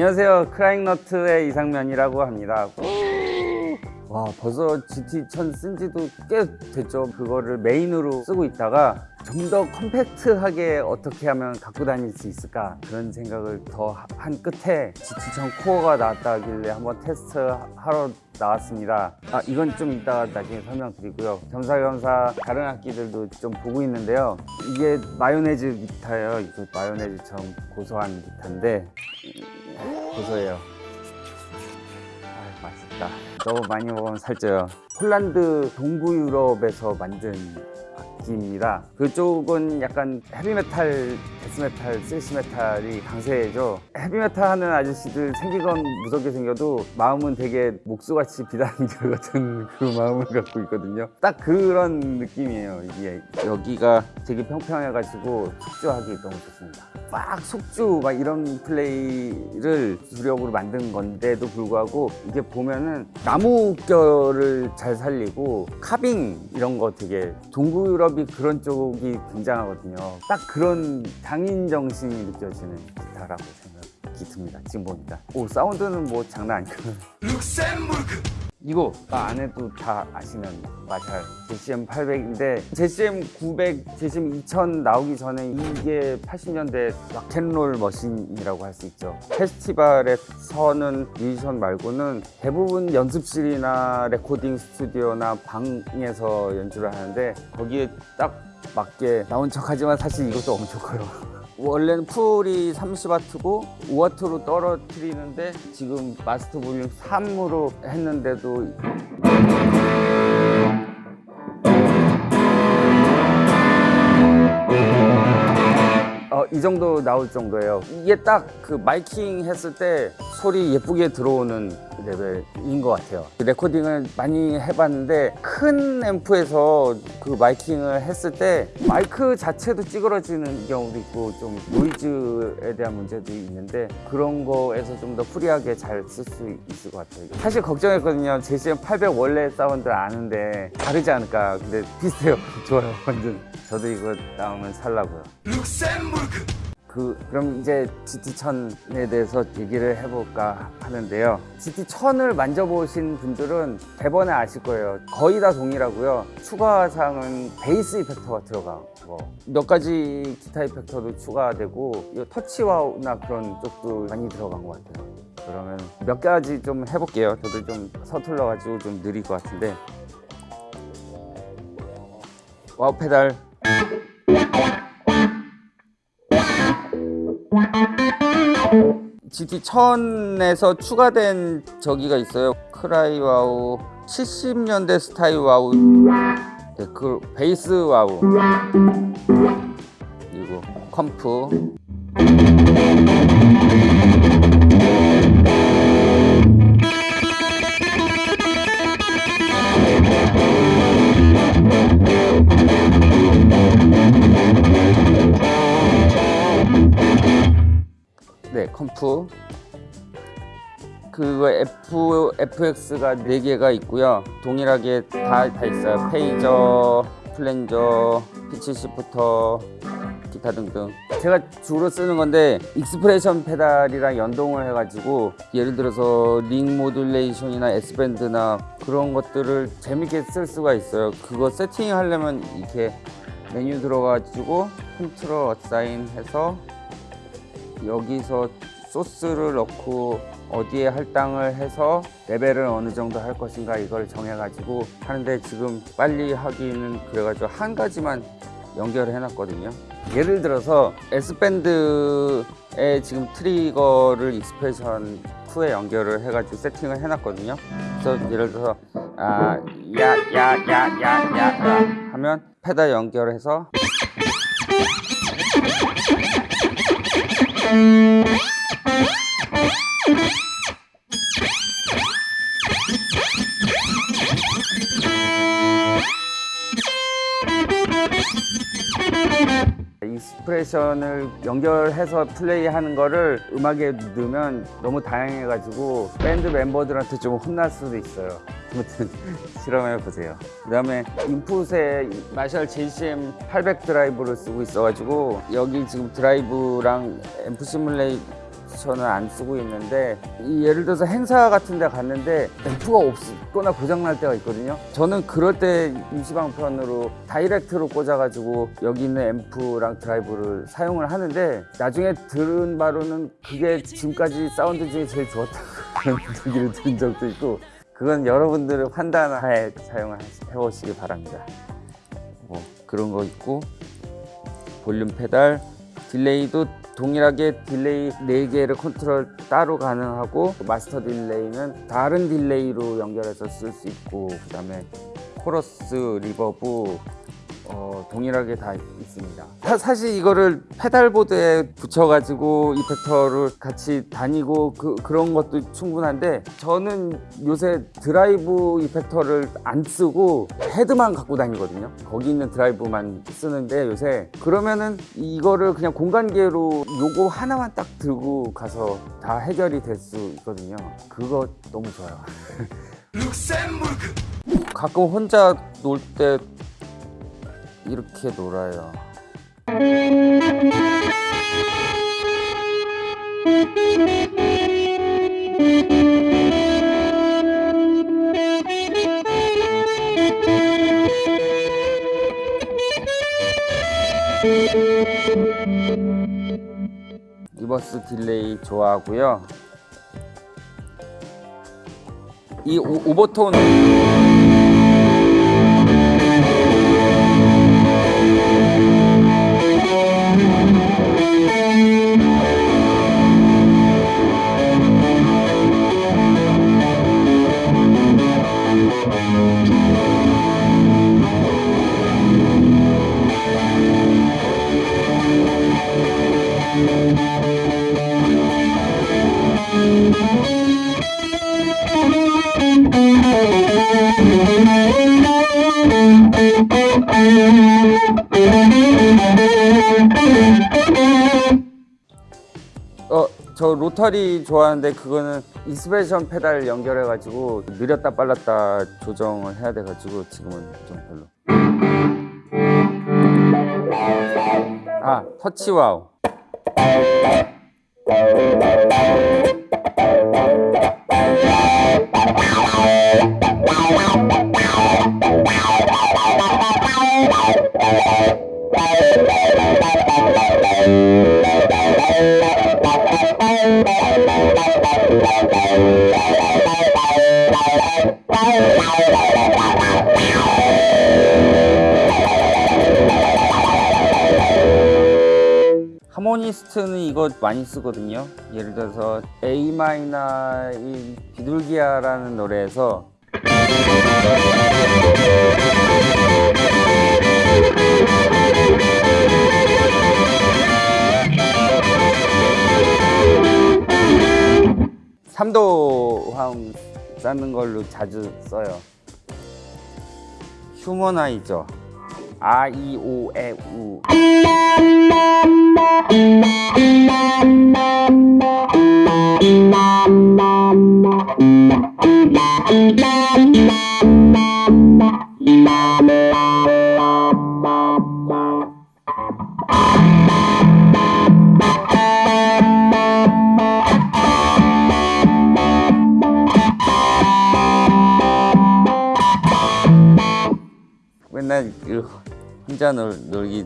안녕하세요. 크라잉너트의 이상면이라고 합니다. 와 벌써 GT1000 쓴 지도 꽤 됐죠. 그거를 메인으로 쓰고 있다가 좀 더 compact하게 어떻게 하면 갖고 다닐 수 있을까? 그런 생각을 더 한 끝에 GT1000 코어가 나왔다길래 한번 테스트 하러 나왔습니다. 아 이건 좀 이따가 나중에 설명드리고요. 겸사겸사 다른 악기들도 좀 보고 있는데요. 이게 마요네즈 기타예요. 이거 마요네즈처럼 고소한 기타인데 고소해요. 아 맛있다. 너무 많이 먹으면 살쪄요. 폴란드 동부 유럽에서 만든 악기입니다. 그쪽은 약간 헤비메탈, death metal, 스시메탈이 강세죠. 헤비메탈 하는 아저씨들 생긴 건 무섭게 생겨도 마음은 되게 목수같이 비단결 같은 그 마음을 갖고 있거든요. 딱 그런 느낌이에요 이게. 여기가 되게 평평해가지고 속주하기 너무 좋습니다 막 속주 막 이런 플레이를 주력으로 만든 건데도 불구하고 이게 보면은 나무결을 잘 살리고 carving 이런 거 되게 동부 유럽이 그런 쪽이 굉장하거든요. 딱 그런 장인 정신이 느껴지는 기타라고 생각이 듭니다. 지금 보니까. 오 사운드는 뭐 장난 아니고 이거 아, 안 해도 다 아시는 마샬. JCM 800인데 JCM 900, JCM 2000 나오기 전에 이게 80년대 rock and roll machine이라고 할 수 있죠. 페스티벌에서는 뮤지션 말고는 대부분 연습실이나 레코딩 스튜디오나 방에서 연주를 하는데 거기에 딱 맞게 나온 척하지만 사실 이것도 엄청 커요 원래는 full이 30W고 5W로 떨어뜨리는데 지금 master volume 3으로 했는데도 이 정도 나올 정도예요. 이게 딱 그 miking 했을 때 소리 예쁘게 들어오는 레벨인 것 같아요. 레코딩을 많이 해봤는데 큰 앰프에서 그 miking을 했을 때 마이크 자체도 찌그러지는 경우도 있고 좀 노이즈에 대한 문제도 있는데 그런 거에서 좀 더 free하게 잘 쓸 수 있을 것 같아요. 사실 걱정했거든요. JCM 800 원래 사운드 아는데 다르지 않을까. 근데 비슷해요. 좋아요. 완전. 저도 이거 나오면 살라고요 그 그럼 이제 GT1000에 대해서 얘기를 해볼까 하는데요. GT1000을 만져보신 분들은 대번에 아실 거예요. 거의 다 동일하고요. 추가사항은 베이스 이펙터가 들어가고 몇 가지 기타 이펙터도 추가되고 이 터치와우나 그런 쪽도 많이 들어간 것 같아요. 그러면 몇 가지 좀 해볼게요. 저도 좀 서툴러 가지고 좀 느릴 것 같은데. wah pedal GT1000에서 추가된 저기가 있어요. cry wah 70년대 스타일 wah. 네, 그 bass wah. 그리고 컴프 네 컴프. 그거 F, FX가 4개가 있고요. 동일하게 다, 다 있어요. 페이저, flanger, pitch shifter 기타 등등. 제가 주로 쓰는 건데 expression 페달이랑 연동을 해가지고 예를 들어서 링 모듈레이션이나 S밴드나 그런 것들을 재밌게 쓸 수가 있어요. 그거 세팅 하려면 이렇게 메뉴 들어가지고 control assign 해서 여기서 소스를 넣고 어디에 할당을 해서 레벨을 어느 정도 할 것인가 이걸 정해가지고 하는데 지금 빨리 하기는 그래가지고 한 가지만 연결을 해놨거든요. 예를 들어서 S-Bend에 지금 트리거를 expression 2에 연결을 해가지고 세팅을 해놨거든요. 그래서 예를 들어서 아, 야, 야, 야, 야, 야, 야 하면 페달 연결해서 익 스프레션을 연결해서 플레이하는 거를 음악에 넣으면 너무 다양해가지고 밴드 멤버들한테 좀 혼날 수도 있어요. 아무튼 실험해 보세요. 그 다음에 인풋에 마샬 JCM 800 드라이브를 쓰고 있어가지고 여기 지금 드라이브랑 앰프 시뮬레이션 저는 안 쓰고 있는데 이 예를 들어서 행사 같은 데 갔는데 앰프가 없거나 고장 날 때가 있거든요. 저는 그럴 때 임시방편으로 direct로 꽂아가지고 여기 있는 앰프랑 드라이브를 사용을 하는데 나중에 들은 바로는 그게 지금까지 사운드 중에 제일 좋았다고 그런 얘기를 들은 적도 있고 그건 여러분들의 판단하에 사용해 보시기 바랍니다. 뭐 그런 거 있고 볼륨 페달 delay도 동일하게 delay 4개를 컨트롤 따로 가능하고 master delay는 다른 delay로 연결해서 쓸 수 있고 그 다음에 코러스, reverb 어, 동일하게 다 있습니다. 사, 실 이거를 pedalboard에 붙여가지고 effector를 같이 다니고 그, 그런 것도 충분한데 저는 요새 드라이브 이펙터를 안 쓰고 헤드만 갖고 다니거든요. 거기 있는 드라이브만 쓰는데 요새 그러면은 이거를 그냥 공간계로 요거 하나만 딱 들고 가서 다 해결이 될 수 있거든요. 그거 너무 좋아요. 가끔 혼자 놀때 이렇게 놀아요. 리버스 딜레이 좋아하고요. 이 오, 오버톤 어, 저 로터리 좋아하는데 그거는 expression 페달 연결해 가지고 느렸다 빨랐다 조정을 해야 돼 가지고 지금은 좀 별로. 아, touch wah. 하모니스트는 이거 많이 쓰거든요. 예를 들어서 A 마이너의 비둘기야라는 노래에서 삼도 화음 쌓는 걸로 자주 써요. 휴머나이저 아, 이, 오, 에, 우. 혼자 놀, 놀기.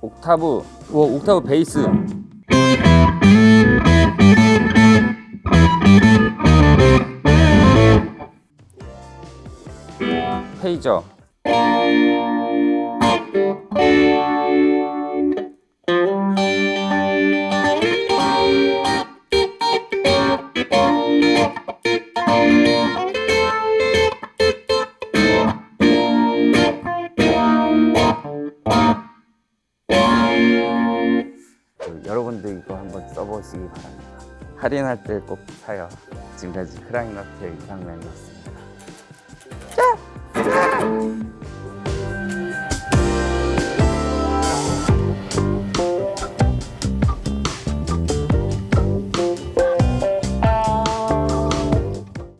옥타브. 오, 옥타브 베이스 페이저 그 여러분들 이거 한번 써보시기 바랍니다. 할인할 때 꼭 사요. 지금까지 크라잉너트의 이상맨이었습니다